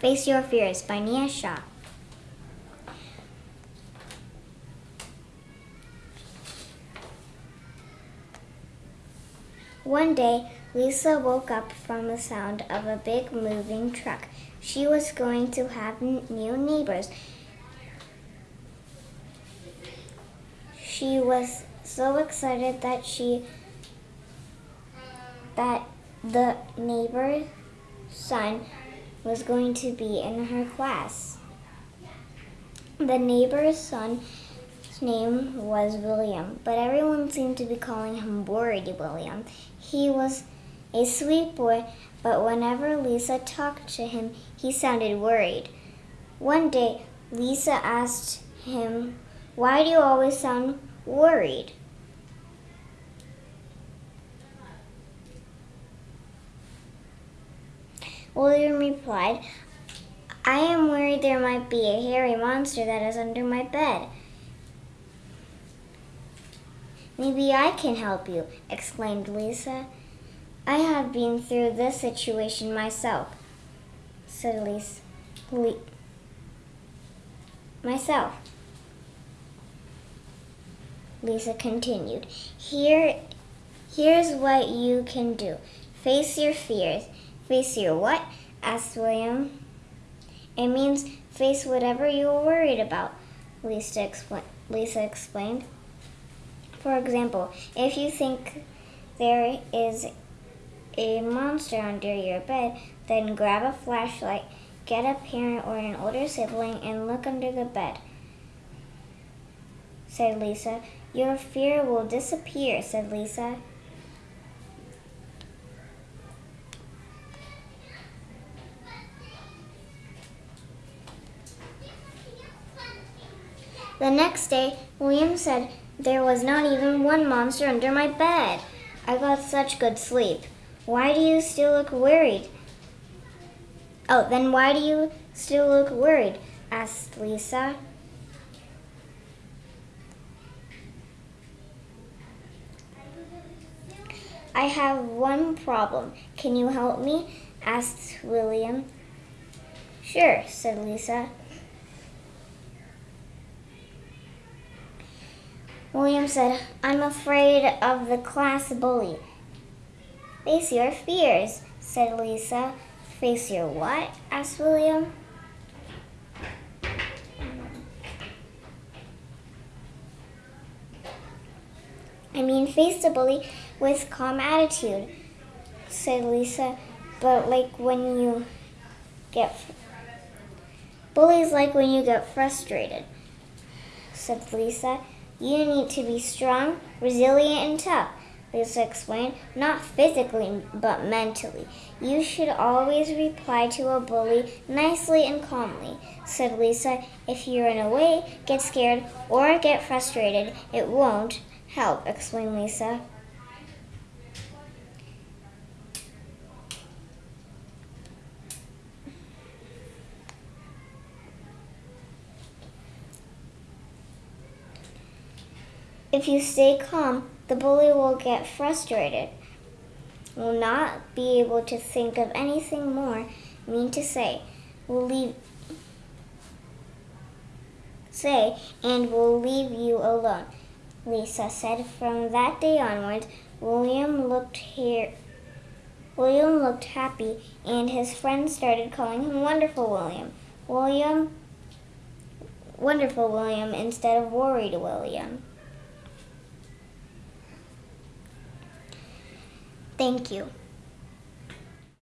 Face Your Fears by Nia Shah. One day, Lisa woke up from the sound of a big moving truck. She was going to have new neighbors. She was so excited that she that the neighbor's son was going to be in her class. The neighbor's son's name was William, but everyone seemed to be calling him Worried William. He was a sweet boy, but whenever Lisa talked to him, he sounded worried. One day, Lisa asked him, Why do you always sound worried? William replied, I am worried there might be a hairy monster that is under my bed. Maybe I can help you, exclaimed Lisa. I have been through this situation myself, said Lisa. Le myself. Lisa continued. Here, here's what you can do. Face your fears. Face your what? asked William. It means face whatever you're worried about, Lisa, expl Lisa explained. For example, if you think there is a monster under your bed, then grab a flashlight, get a parent or an older sibling, and look under the bed, said Lisa. Your fear will disappear, said Lisa. The next day, William said, There was not even one monster under my bed. I got such good sleep. Why do you still look worried? Oh, then why do you still look worried? asked Lisa. I have one problem. Can you help me? asked William. Sure, said Lisa. William said, I'm afraid of the class bully. Face your fears, said Lisa. Face your what? asked William. I mean, face the bully with calm attitude, said Lisa. But like when you get bullies like when you get frustrated, said Lisa. You need to be strong, resilient, and tough. Lisa explained, not physically, but mentally. You should always reply to a bully nicely and calmly, said Lisa. If you run away, get scared, or get frustrated, it won't help, explained Lisa. If you stay calm, the bully will get frustrated, will not be able to think of anything more mean to say, will leave say, and will leave you alone. Lisa said from that day onwards, William looked here William looked happy, and his friends started calling him Wonderful William. William, Wonderful William instead of Worried William. Thank you.